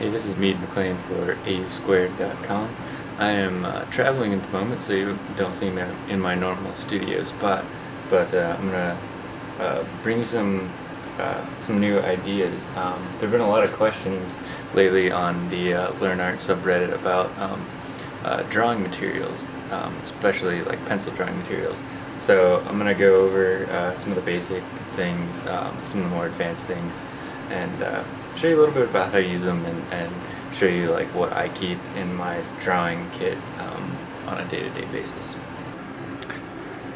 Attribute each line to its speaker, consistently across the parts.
Speaker 1: Hey, this is Mead McLean for AUSquared.com. I am uh, traveling at the moment, so you don't see me in my normal studio spot, but uh, I'm gonna uh, bring some uh, some new ideas. Um, there have been a lot of questions lately on the uh, Learn Art subreddit about um, uh, drawing materials, um, especially like pencil drawing materials. So I'm gonna go over some of the basic things, um, some of the more advanced things, and show you a little bit about how to use them and, and show you like what I keep in my drawing kit um, on a day-to-day -day basis.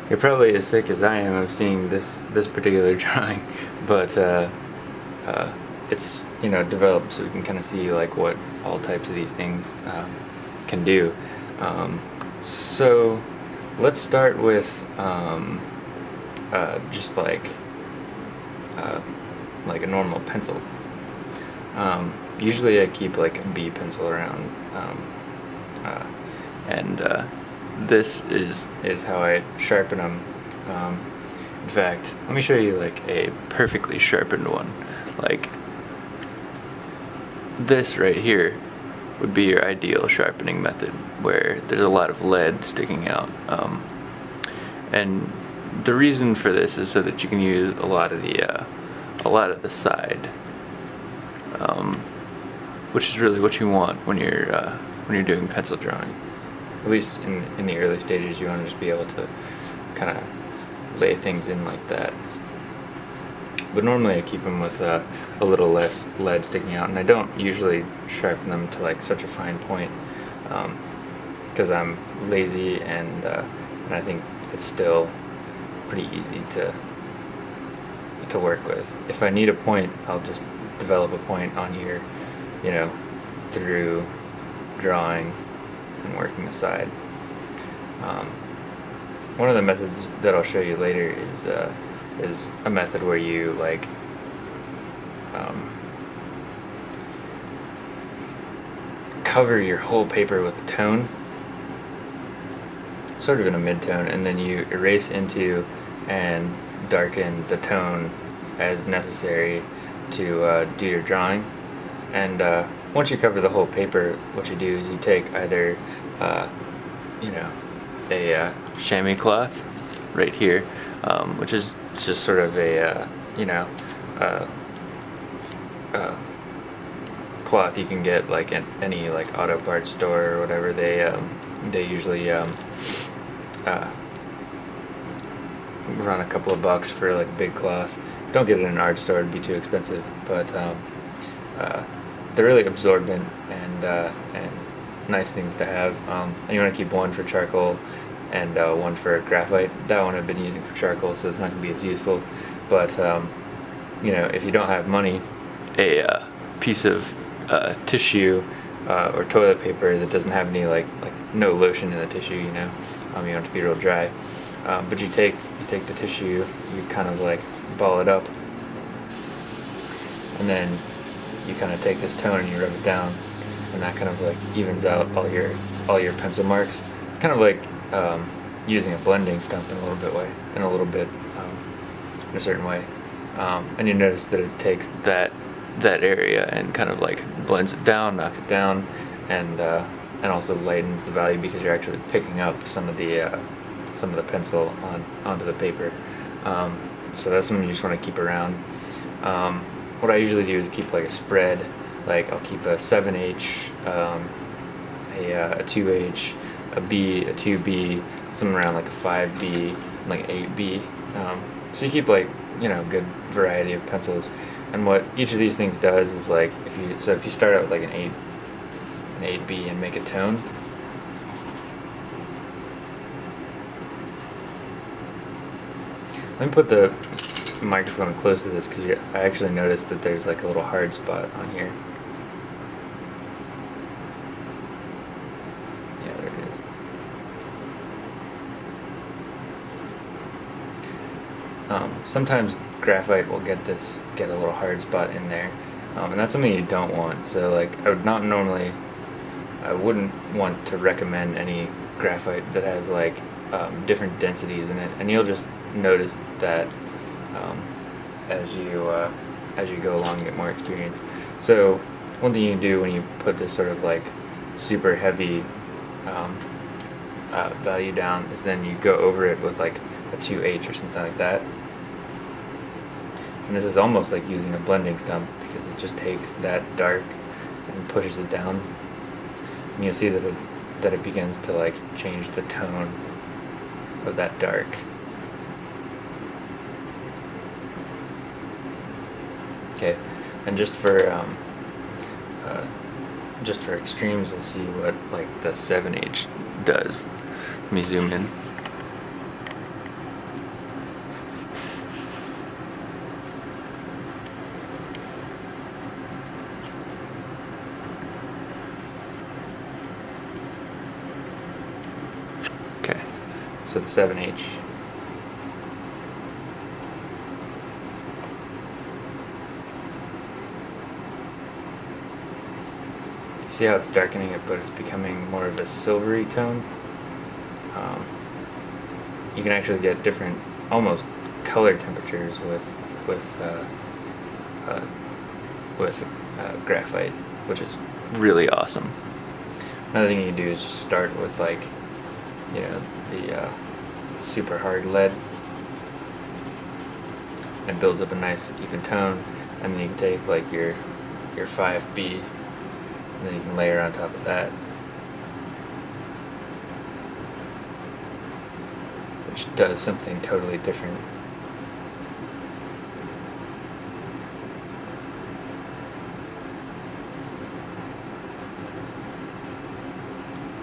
Speaker 1: You're probably as sick as I am of seeing this this particular drawing, but uh, uh, it's you know developed so we can kind of see like what all types of these things um, can do. Um, so let's start with um, uh, just like uh, like a normal pencil um, usually I keep like a B pencil around, um, uh, and uh, this is is how I sharpen them. Um, in fact, let me show you like a perfectly sharpened one. Like this right here would be your ideal sharpening method, where there's a lot of lead sticking out. Um, and the reason for this is so that you can use a lot of the uh, a lot of the side um, which is really what you want when you're uh, when you're doing pencil drawing. At least in in the early stages, you want to just be able to kind of lay things in like that. But normally I keep them with a little less lead sticking out, and I don't usually sharpen them to like such a fine point because um, I'm lazy and uh, and I think it's still pretty easy to to work with. If I need a point, I'll just develop a point on here, you know, through drawing and working aside. Um, one of the methods that I'll show you later is uh, is a method where you like um, cover your whole paper with a tone, sort of in a mid-tone, and then you erase into and darken the tone as necessary to uh, do your drawing. And uh, once you cover the whole paper, what you do is you take either, uh, you know, a uh, chamois cloth right here, um, which is just sort of a, uh, you know, uh, cloth you can get like at any like auto parts store or whatever. They um, they usually um, run a couple of bucks for like big cloth don't get it in an art store, it'd be too expensive. But um, uh, they're really absorbent and uh, and nice things to have. Um, and you want to keep one for charcoal and uh, one for graphite. That one I've been using for charcoal, so it's not going to be as useful. But um, you know, if you don't have money, a uh, piece of uh, tissue uh, or toilet paper that doesn't have any like like no lotion in the tissue, you know, um, you want it to be real dry. Um, but you take you take the tissue, you kind of like ball it up, and then you kind of take this tone and you rub it down, and that kind of like evens out all your all your pencil marks. It's kind of like um, using a blending stump in a little bit way, in a little bit, um, in a certain way. Um, and you notice that it takes that that area and kind of like blends it down, knocks it down, and uh, and also lightens the value because you're actually picking up some of the uh, some of the pencil on onto the paper. Um, so that's something you just want to keep around. Um, what I usually do is keep like a spread, like I'll keep a 7H, um, a, uh, a 2H, a B, a 2B, something around like a 5B, like 8B. Um, so you keep like, you know, a good variety of pencils. And what each of these things does is like, if you, so if you start out with like an 8, an 8B and make a tone, Let me put the microphone close to this because I actually noticed that there's like a little hard spot on here. Yeah, there it is. Um, sometimes graphite will get this, get a little hard spot in there. Um, and that's something you don't want. So like, I would not normally, I wouldn't want to recommend any graphite that has like um, different densities in it. And you'll just notice that um, as you uh, as you go along and get more experience. So one thing you can do when you put this sort of like super heavy um, uh, value down is then you go over it with like a 2H or something like that. And this is almost like using a blending stump because it just takes that dark and pushes it down. And you'll see that it, that it begins to like change the tone of that dark. Okay, and just for um, uh, just for extremes, we'll see what like the 7H does. Let me zoom in. Okay, so the 7H. See how it's darkening it, but it's becoming more of a silvery tone. Um, you can actually get different, almost color temperatures with with uh, uh, with uh, graphite, which is really awesome. Another thing you can do is just start with like, you know, the uh, super hard lead. It builds up a nice even tone, and then you can take like your your 5B and then you can layer on top of that. Which does something totally different.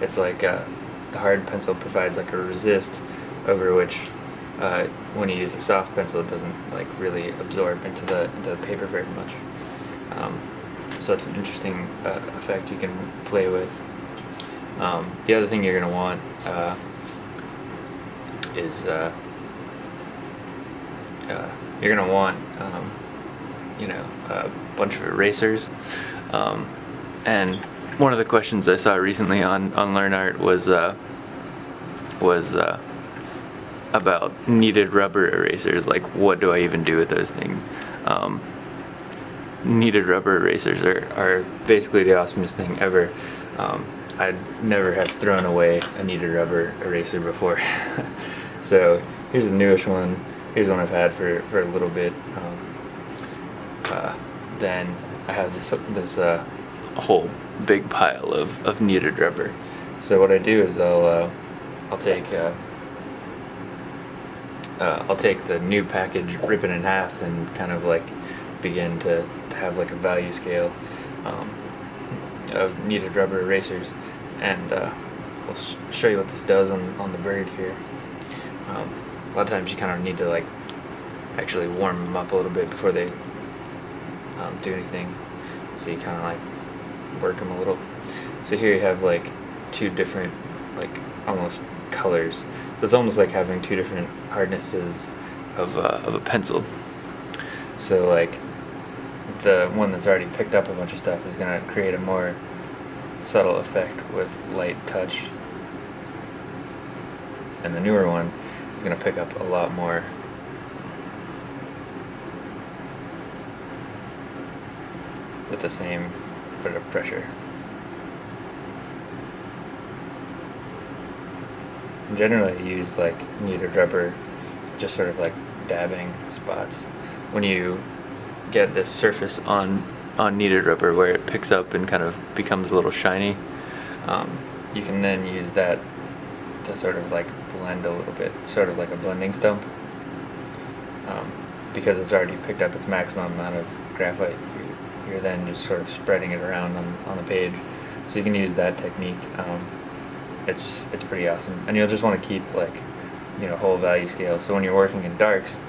Speaker 1: It's like uh, the hard pencil provides like a resist over which uh, when you use a soft pencil it doesn't like really absorb into the, into the paper very much. Um, it's an interesting uh, effect you can play with. Um, the other thing you're going to want uh, is uh, uh you're going to want um, you know a bunch of erasers. Um, and one of the questions I saw recently on on LearnArt was uh, was uh, about kneaded rubber erasers. Like, what do I even do with those things? Kneaded rubber erasers are, are basically the awesomest thing ever. Um, I'd never have thrown away a kneaded rubber eraser before. so here's the newest one. Here's one I've had for, for a little bit. Um, uh, then I have this this uh, whole big pile of, of kneaded rubber. So what I do is I'll uh, I'll take uh, uh, I'll take the new package, rip it in half, and kind of like begin to have like a value scale um, of kneaded rubber erasers and uh, we'll sh show you what this does on, on the bird here. Um, a lot of times you kind of need to like actually warm them up a little bit before they um, do anything so you kind of like work them a little. So here you have like two different like almost colors. So it's almost like having two different hardnesses of, uh, of a pencil. So like the one that's already picked up a bunch of stuff is going to create a more subtle effect with light touch. And the newer one is going to pick up a lot more with the same bit of pressure. Generally use like kneaded rubber, just sort of like dabbing spots. When you get this surface on on kneaded rubber where it picks up and kind of becomes a little shiny. Um, you can then use that to sort of like blend a little bit, sort of like a blending stump. Um, because it's already picked up its maximum amount of graphite, you're, you're, then just sort of spreading it around on, on the page. So you can use that technique. Um, it's it's pretty awesome, and you'll just want to keep like you know whole value scale. So when you're working in darks,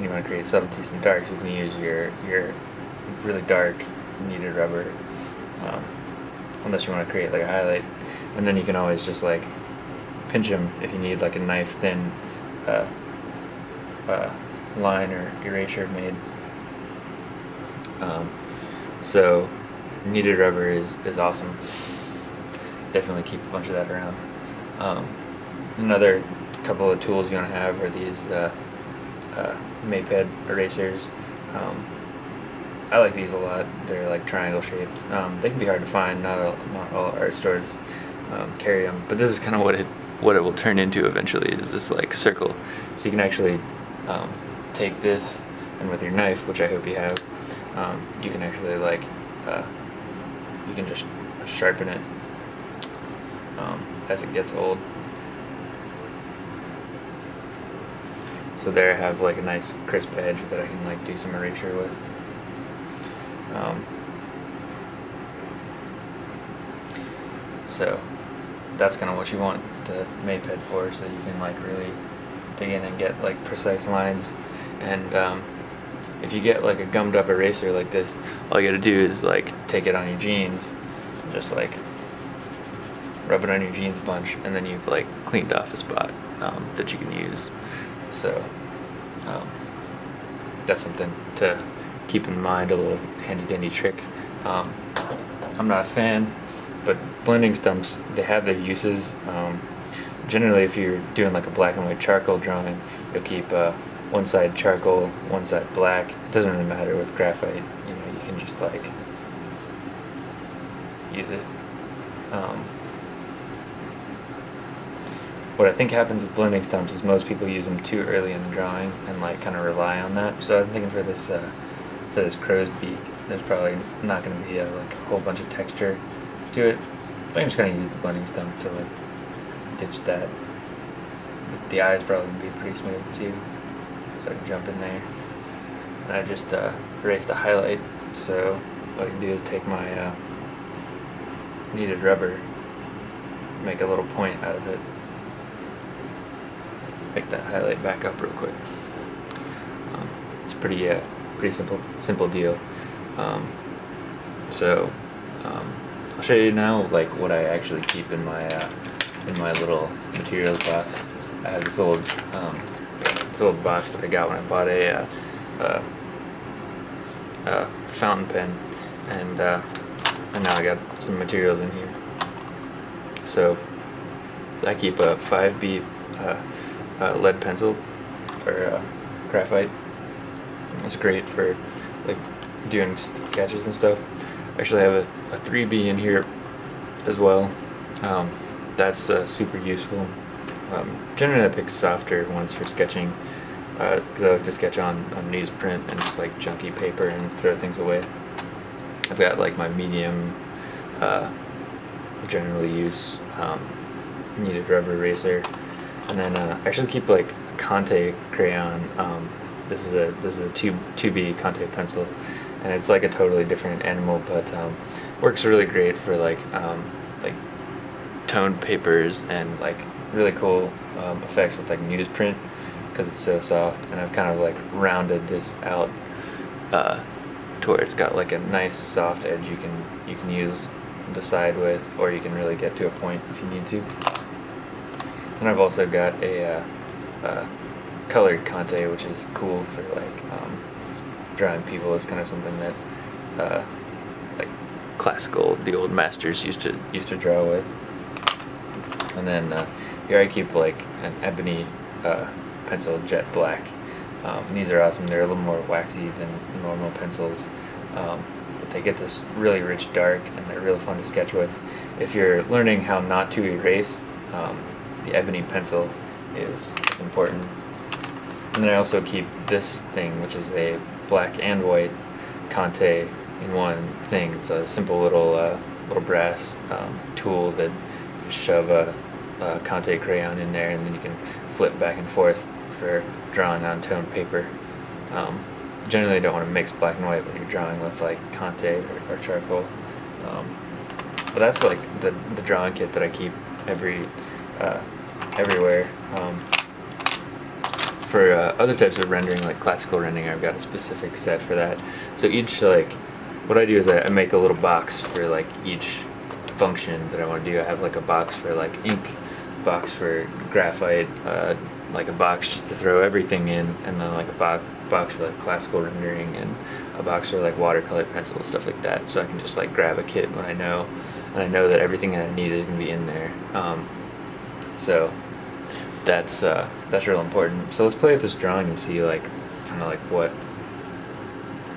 Speaker 1: you want to create subtleties in darks, you can use your your really dark kneaded rubber, um, unless you want to create like a highlight, and then you can always just like pinch them if you need like a knife thin uh, uh, line or erasure made. Um, so kneaded rubber is is awesome. Definitely keep a bunch of that around. Um, another couple of tools you want to have are these. Uh, uh, Maped erasers. Um, I like these a lot. They're like triangle shaped. Um, they can be hard to find. Not all, not all art stores um, carry them, but this is kind of what it what it will turn into eventually. Is this like circle? So you can actually um, take this and with your knife, which I hope you have, um, you can actually like uh, you can just sharpen it um, as it gets old. So there I have like a nice crisp edge that I can like do some erasure with. Um, so that's kind of what you want the Maped for, so you can like really dig in and get like precise lines. And um, if you get like a gummed up eraser like this, all you gotta do is like take it on your jeans, just like rub it on your jeans a bunch, and then you've like cleaned off a spot um, that you can use. So um, that's something to keep in mind, a little handy dandy trick. Um, I'm not a fan, but blending stumps, they have their uses. Um, generally, if you're doing like a black and white charcoal drawing, you'll keep uh, one side charcoal, one side black. It doesn't really matter with graphite, you know, you can just like use it. Um, what I think happens with blending stumps is most people use them too early in the drawing and like kind of rely on that. So I'm thinking for this uh, for this crow's beak, there's probably not going to be a, like a whole bunch of texture to it. I'm just going to use the blending stump to like ditch that. The eyes probably going to be pretty smooth too, so I can jump in there. And I just uh, erased a highlight, so what I can do is take my uh, kneaded rubber, make a little point out of it, pick that highlight back up real quick. Um, it's pretty, uh, pretty simple, simple deal. Um, so um, I'll show you now, like what I actually keep in my uh, in my little materials box. I have this old um, this old box that I got when I bought a, uh, uh, uh fountain pen, and uh, and now I got some materials in here. So I keep a 5B uh, lead pencil or uh, graphite. It's great for like doing sketches and stuff. I actually have a, a 3B in here as well. Um, that's uh, super useful. Um, generally I pick softer ones for sketching because uh, I like to sketch on, on newsprint and just like junky paper and throw things away. I've got like my medium uh, generally use um, kneaded rubber eraser and then uh, I actually keep like a Conte crayon. Um, this is a this is a two two B Conte pencil, and it's like a totally different animal, but um, works really great for like um, like toned papers and like really cool um, effects with like newsprint because it's so soft. And I've kind of like rounded this out uh, to where it's got like a nice soft edge you can you can use the side with, or you can really get to a point if you need to. And I've also got a uh, uh, colored Conte, which is cool for like um, drawing people. It's kind of something that uh, like classical, the old masters used to used to draw with. And then uh, here I keep like an ebony uh, pencil, jet black. Um, these are awesome. They're a little more waxy than normal pencils. Um, but they get this really rich dark and they're really fun to sketch with. If you're learning how not to erase, um, the ebony pencil is, is important. And then I also keep this thing, which is a black and white Conte in one thing. It's a simple little uh, little brass um, tool that you shove a, a Conte crayon in there, and then you can flip back and forth for drawing on toned paper. Um, generally, you don't want to mix black and white when you're drawing with like Conte or, or charcoal. Um, but that's like the the drawing kit that I keep every uh, everywhere. Um, for uh, other types of rendering, like classical rendering, I've got a specific set for that. So each, like, what I do is I, I make a little box for, like, each function that I want to do. I have, like, a box for, like, ink, box for graphite, uh, like a box just to throw everything in, and then, like, a bo box for, like, classical rendering, and a box for, like, watercolor pencils, stuff like that. So I can just, like, grab a kit when I know, and I know that everything that I need is going to be in there. Um, so that's uh, that's real important. So let's play with this drawing and see like kind of like what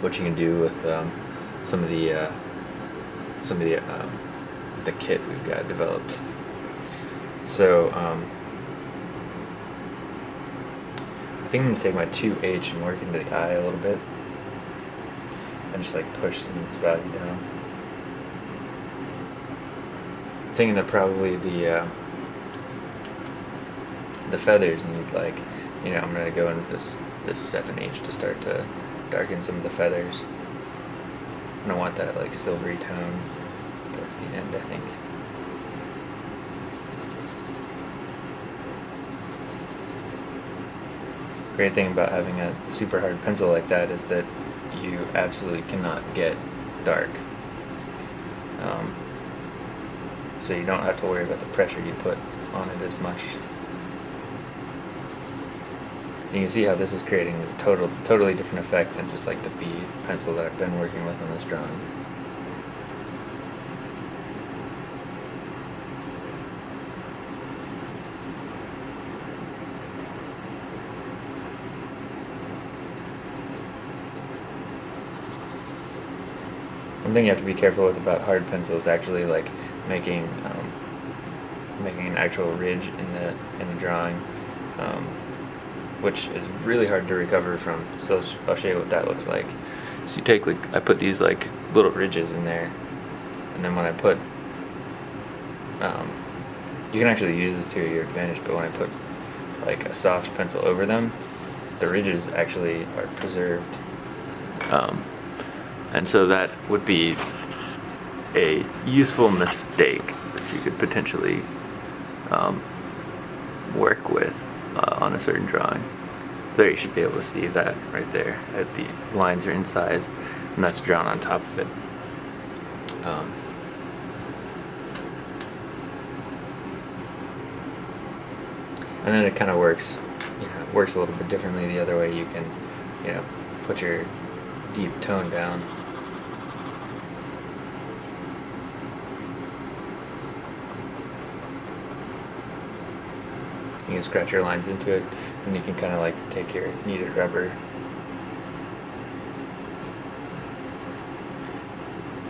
Speaker 1: what you can do with um, some of the uh, some of the um, the kit we've got developed. So um, I think I'm gonna take my 2H and work into the eye a little bit, and just like push some of this value down. thinking that probably the uh, the feathers need like, you know, I'm gonna go in with this this 7H to start to darken some of the feathers. And I want that like silvery tone towards the end, I think. Great thing about having a super hard pencil like that is that you absolutely cannot get dark. Um, so you don't have to worry about the pressure you put on it as much. You can see how this is creating a total, totally different effect than just like the B pencil that I've been working with on this drawing. One thing you have to be careful with about hard pencils actually like making um, making an actual ridge in the in the drawing, um, which is really hard to recover from. So I'll show you what that looks like. So you take like I put these like little ridges in there, and then when I put, um, you can actually use this to your advantage. But when I put like a soft pencil over them, the ridges actually are preserved. Um, and so that would be a useful mistake that you could potentially um, on a certain drawing. There you should be able to see that right there. That the lines are incised and that's drawn on top of it. Um, and then it kind of works, you know, works a little bit differently the other way. You can, you know, put your deep tone down You can scratch your lines into it, and you can kind of like take your kneaded rubber,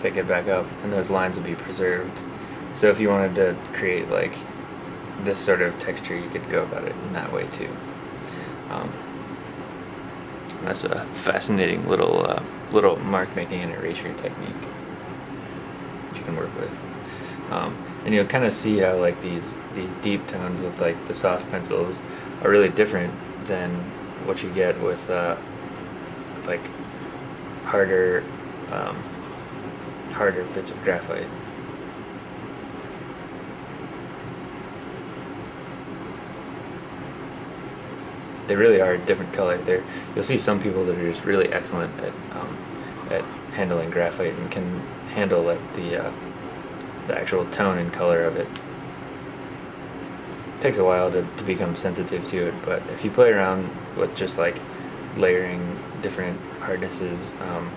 Speaker 1: pick it back up, and those lines will be preserved. So if you wanted to create like this sort of texture, you could go about it in that way too. Um, that's a fascinating little uh, little mark making and erasure technique that you can work with. Um, and you'll kind of see how like these these deep tones with like the soft pencils are really different than what you get with uh, with like harder um, harder bits of graphite. They really are a different color. There, you'll see some people that are just really excellent at um, at handling graphite and can handle like the uh, the actual tone and color of it. it takes a while to, to become sensitive to it, but if you play around with just like layering different hardnesses, um,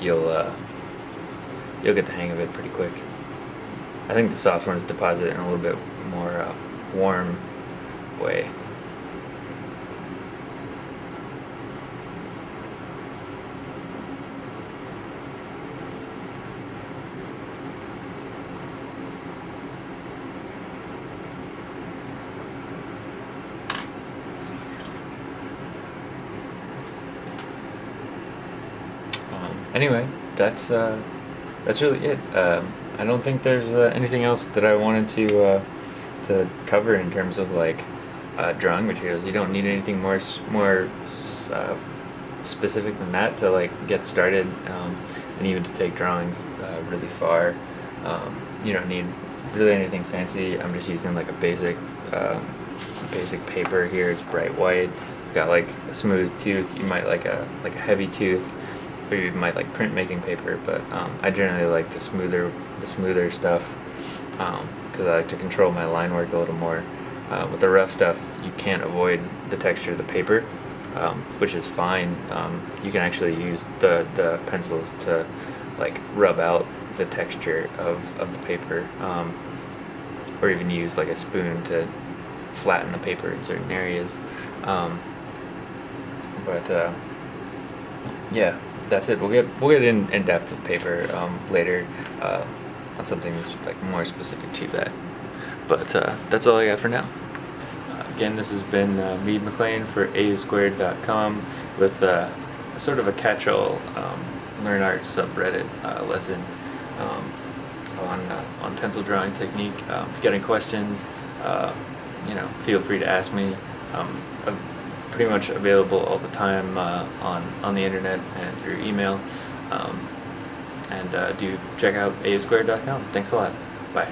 Speaker 1: you'll uh, you'll get the hang of it pretty quick. I think the soft ones deposit in a little bit more uh, warm way. Anyway, that's uh, that's really it. Um, I don't think there's uh, anything else that I wanted to uh, to cover in terms of like uh, drawing materials. You don't need anything more more uh, specific than that to like get started, um, and even to take drawings uh, really far. Um, you don't need really anything fancy. I'm just using like a basic um, basic paper here. It's bright white. It's got like a smooth tooth. You might like a like a heavy tooth you might like printmaking paper, but um, I generally like the smoother the smoother stuff because um, I like to control my line work a little more. Uh, with the rough stuff, you can't avoid the texture of the paper, um, which is fine. Um, you can actually use the, the pencils to like rub out the texture of, of the paper, or even use like a spoon to flatten the paper in certain areas. Um, but uh, yeah, that's it. We'll get we'll get in in depth with paper um, later uh, on something that's like more specific to that. But uh, that's all I got for now. Again, this has been uh, Mead McLean for AUsquared.com with uh, sort of a catch-all um, learn art subreddit uh, lesson um, on on pencil drawing technique. Um, if you got any questions, you know, feel free to ask me. Um, pretty much available all the time uh, on on the internet and through email. Um, and uh, do check out asquared.com. Thanks a lot. Bye.